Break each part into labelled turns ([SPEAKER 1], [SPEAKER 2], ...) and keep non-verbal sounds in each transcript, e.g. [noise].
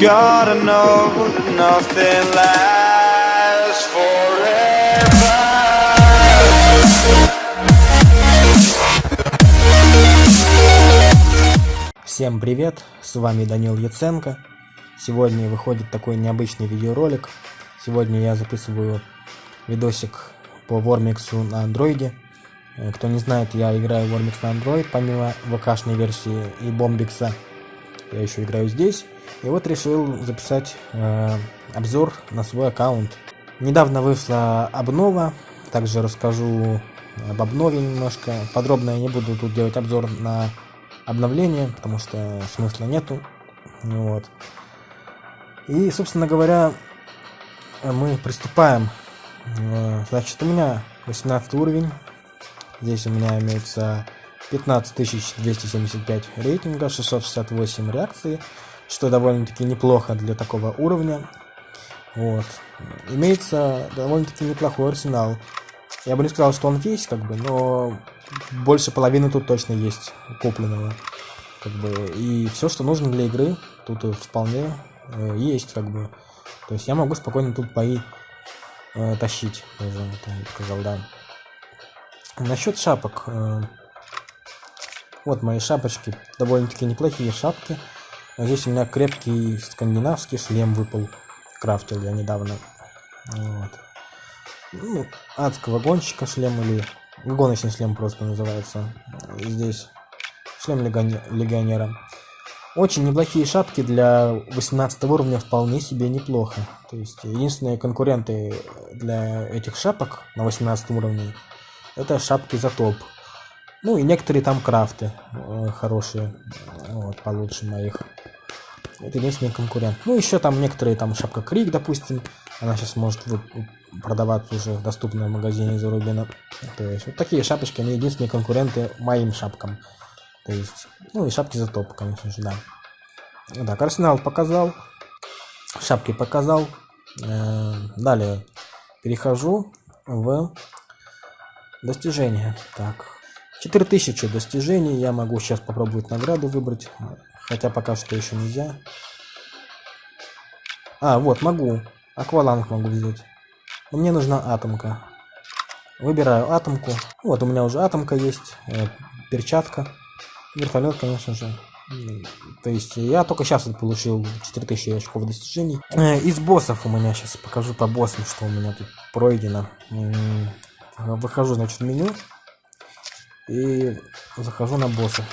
[SPEAKER 1] Gotta know nothing lasts forever.
[SPEAKER 2] Всем привет, с вами Данил Яценко. Сегодня выходит такой необычный видеоролик. Сегодня я записываю видосик по Вормиксу на андроиде. Э, Кто не знает, я играю Вормикс на Android, помимо ВКшной версии и Бомбикса. Я еще играю здесь. И вот решил записать э, обзор на свой аккаунт. Недавно вышла обнова, также расскажу об обнове немножко. Подробно я не буду тут делать обзор на обновление, потому что смысла нету. Вот. И, собственно говоря, мы приступаем. Э, Значит, у меня 18 уровень. Здесь у меня имеется 15275 рейтинга, 668 реакций, что довольно-таки неплохо для такого уровня. Вот. Имеется довольно-таки неплохой арсенал. Я бы не сказал, что он весь, как бы, но больше половины тут точно есть купленного. Как бы, и все, что нужно для игры, тут вполне э, есть, как бы. То есть я могу спокойно тут бои э, тащить, это я сказал, да. Насчет шапок. Э, вот мои шапочки, довольно-таки неплохие шапки. А здесь у меня крепкий скандинавский шлем выпал. Крафтил я недавно. Вот. Ну, адского гонщика шлем или гоночный шлем просто называется. Здесь шлем легионе- легионера. Очень неплохие шапки для 18 уровня вполне себе неплохо. То есть единственные конкуренты для этих шапок на 18 уровне это шапки за топ. Ну и некоторые там крафты э, хорошие, вот, получше моих. Это единственный конкурент. Ну еще там некоторые, там шапка Крик, допустим, она сейчас может продаваться уже доступно в магазине за Рубина. То есть вот такие шапочки, они единственные конкуренты моим шапкам. То есть, ну и шапки за топ, конечно же, да. Так, арсенал показал, шапки показал. Э, Далее перехожу в достижения. Так, 4000 достижений. Я могу сейчас попробовать награду выбрать, хотя пока что еще нельзя. А, вот, могу. Акваланг могу взять. Мне нужна атомка. Выбираю атомку. Вот, у меня уже атомка есть. э, перчатка. Вертолет, конечно же. То есть я только сейчас вот получил 4000 очков достижений. Э, Из боссов у меня сейчас покажу по боссам, что у меня тут пройдено. Выхожу, значит, в меню. И захожу на боссов.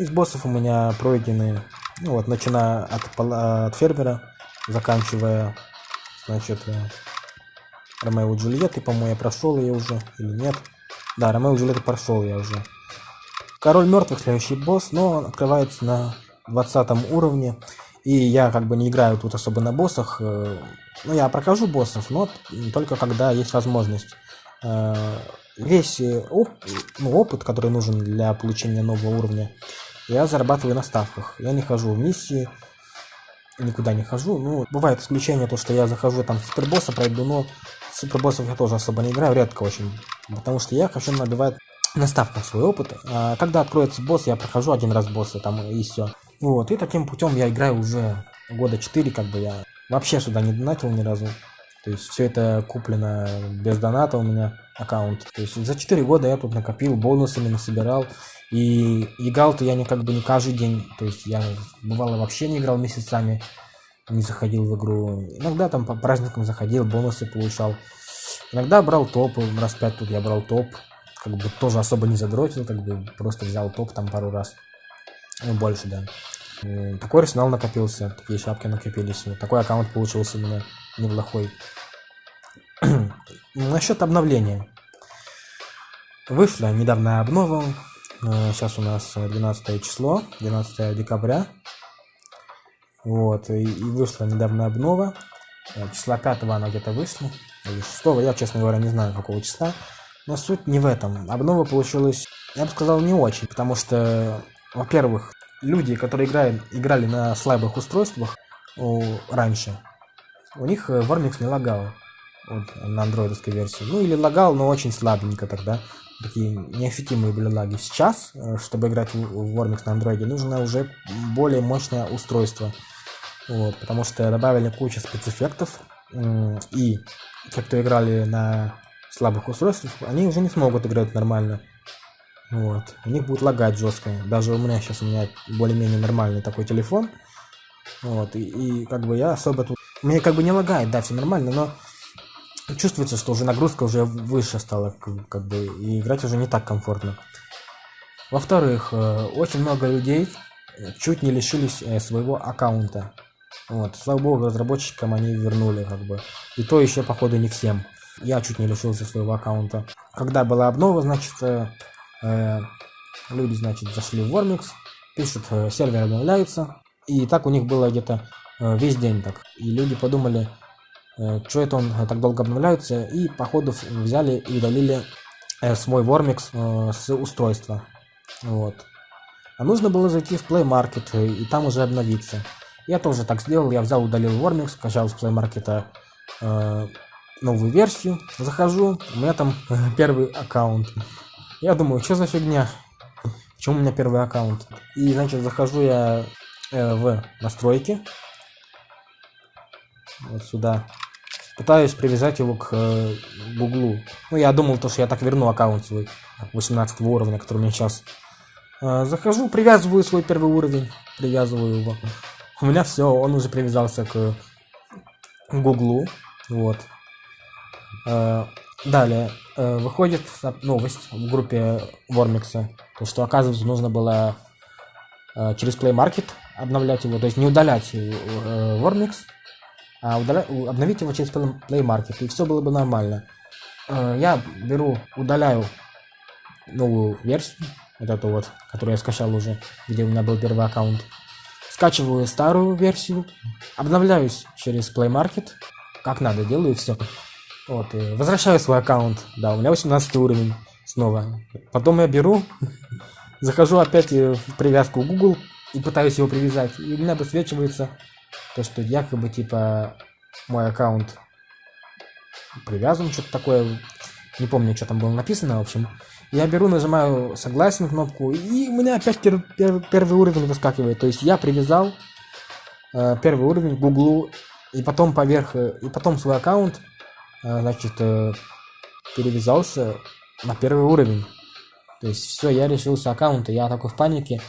[SPEAKER 2] Из боссов у меня пройдены, ну вот, начиная от, от фермера, заканчивая, значит, э, Ромео и Джульетты, по-моему, я прошел ее уже, или нет. Да, Ромео и Джульетты прошел я уже. Король мертвых, следующий босс, но он открывается на 20 уровне. И я как бы не играю тут особо на боссах. э, Ну, я прохожу боссов, но только когда есть возможность. Э, Весь оп- ну, опыт, который нужен для получения нового уровня, я зарабатываю на ставках. Я не хожу в миссии, никуда не хожу. Ну, бывает исключение, то, что я захожу там супербосса пройду, но супербоссов я тоже особо не играю, редко очень. Потому что я хочу набивать на ставках свой опыт. А когда откроется босс, я прохожу один раз босса там и все. Вот, и таким путем я играю уже года 4, как бы я вообще сюда не донатил ни разу. То есть все это куплено без доната у меня аккаунт. То есть за 4 года я тут накопил, бонусами насобирал. И играл-то я не как бы не каждый день. То есть я бывало вообще не играл месяцами, не заходил в игру. Иногда там по праздникам заходил, бонусы получал. Иногда брал топы, раз пять тут я брал топ. Как бы тоже особо не задротил, как бы просто взял топ там пару раз. Ну, больше, да. Такой арсенал накопился, такие шапки накопились. Вот такой аккаунт получился у меня неплохой. [clears throat] Насчет обновления. Вышла недавно обнова. Сейчас у нас э, 12 число, 12 декабря. Вот, и, и вышла недавно обнова. Э, Числа 5 она где-то вышла. Или 6 я, честно говоря, не знаю какого числа. Но суть не в этом. Обнова получилась, я бы сказал, не очень. Потому что, во-первых, люди, которые играют, играли на слабых устройствах о, раньше, у них э, Вормикс не лагал. вот, на андроидовской версии. Ну или лагал, но очень слабенько тогда. Такие неощутимые были лаги. Сейчас, э, чтобы играть в Warmix на андроиде, нужно уже более мощное устройство. Вот, потому что добавили кучу спецэффектов. И те, кто играли на слабых устройствах, они уже не смогут играть нормально. Вот. У них будет лагать жестко. Даже у меня сейчас у меня более-менее нормальный такой телефон. Вот. И, и как бы я особо тут... Мне как бы не лагает, да, все нормально, но чувствуется, что уже нагрузка уже выше стала, как бы, и играть уже не так комфортно. Во-вторых, э, очень много людей чуть не лишились э, своего аккаунта. Вот, слава богу, разработчикам они вернули, как бы. И то еще, походу, не всем. Я чуть не лишился своего аккаунта. Когда была обнова, значит, э, люди, значит, зашли в Warmix, пишут, э, сервер обновляется. И так у них было где-то э, весь день так. И люди подумали, э, что это он так долго обновляется, и, походу, взяли и удалили э, свой э, с устройства. Вот. А нужно было зайти в Play Market э, и там уже обновиться. Я тоже так сделал, я взял, удалил Warmix, скачал с Play Market э, новую версию, захожу, у меня там э, первый аккаунт. Я думаю, что за фигня? Почему у меня первый аккаунт? И, значит, захожу я э, в настройки. Вот сюда. Пытаюсь привязать его к э, Гуглу. Ну, я думал, то, что я так верну аккаунт свой 18 уровня, который у меня сейчас. Э, захожу, привязываю свой первый уровень. Привязываю его. У меня все, он уже привязался к Гуглу. Вот. Э, далее. Э, выходит новость в группе Вормикса. То, что, оказывается, нужно было э, через Play Market обновлять его. То есть не удалять Вормикс, а удаля... обновить его через Play Market. И все было бы нормально. Я беру, удаляю новую версию. Вот эту вот, которую я скачал уже, где у меня был первый аккаунт. Скачиваю старую версию, обновляюсь через Play Market, как надо, делаю все. Вот, возвращаю свой аккаунт. Да, у меня 18 уровень снова. Потом я беру, [laughs] захожу опять в привязку Google и пытаюсь его привязать. И у меня высвечивается то, что якобы, типа, мой аккаунт привязан, что-то такое. Не помню, что там было написано, в общем. Я беру, нажимаю согласен кнопку, и у меня опять пер пер первый уровень выскакивает. То есть я привязал э, первый уровень к Гуглу, и потом поверх, э, и потом свой аккаунт значит, э, перевязался на первый уровень. То есть все, я решился аккаунта, я такой в панике,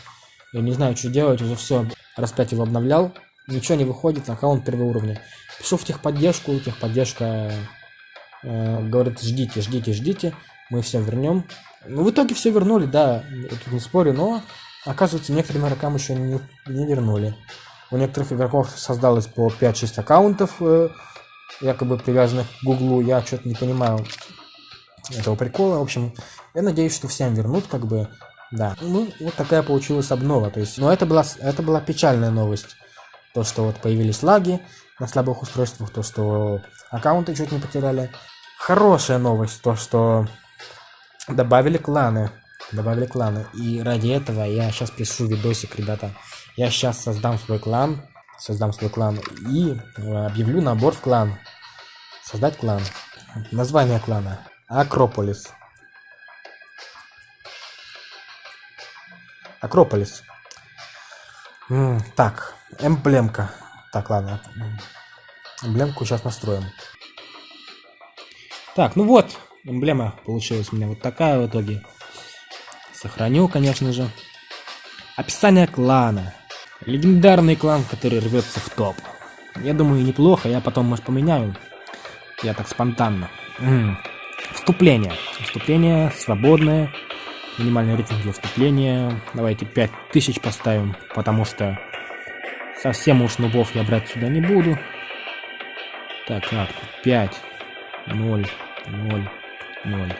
[SPEAKER 2] я не знаю, что делать, уже все, раз 5 его обновлял, ничего не выходит, аккаунт первого уровня. Пишу в техподдержку, техподдержка э, говорит, ждите, ждите, ждите, мы все вернем. Ну, в итоге все вернули, да, я тут не спорю, но, оказывается, некоторым игрокам еще не, не вернули. У некоторых игроков создалось по 5-6 аккаунтов, э, якобы привязанных к Гуглу, я что-то не понимаю этого прикола. В общем, я надеюсь, что всем вернут, как бы, да. Ну, вот такая получилась обнова, то есть, но это была, это была печальная новость. То, что вот появились лаги на слабых устройствах, то, что аккаунты чуть не потеряли. Хорошая новость, то, что добавили кланы. Добавили кланы. И ради этого я сейчас пишу видосик, ребята. Я сейчас создам свой клан создам свой клан и э, объявлю набор в клан. Создать клан. Название клана. Акрополис. Акрополис. так, эмблемка. Так, ладно. Эмблемку сейчас настроим. Так, ну вот, эмблема получилась у меня вот такая в итоге. Сохраню, конечно же. Описание клана. Легендарный клан, который рвется в топ. Я думаю, неплохо, я потом, может, поменяю. Я так спонтанно. М -м. Вступление. Вступление свободное. Минимальный рейтинг для вступления. Давайте 5000 поставим, потому что совсем уж нубов я брать сюда не буду. Так, как? 5, 0, 0, 0.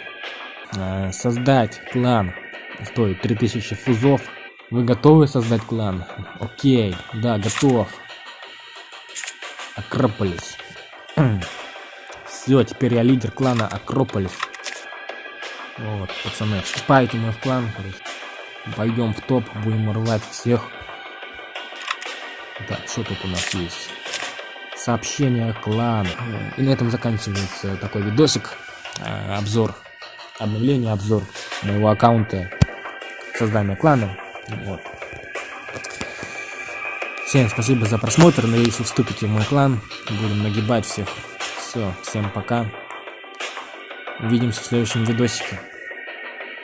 [SPEAKER 2] А, создать клан стоит 3000 фузов. Вы готовы создать клан? Окей, да, готов. Акрополис. [clears throat] Все, теперь я лидер клана Акрополис. Вот, пацаны, вступайте мы в клан. Пойдем в топ, будем рвать всех. Так, что тут у нас есть? сообщения клана. И на этом заканчивается такой видосик, э, обзор, обновление, обзор моего аккаунта создания клана. Вот. Всем спасибо за просмотр, надеюсь, вы вступите в мой клан, будем нагибать всех. Все, всем пока. Увидимся в следующем видосике.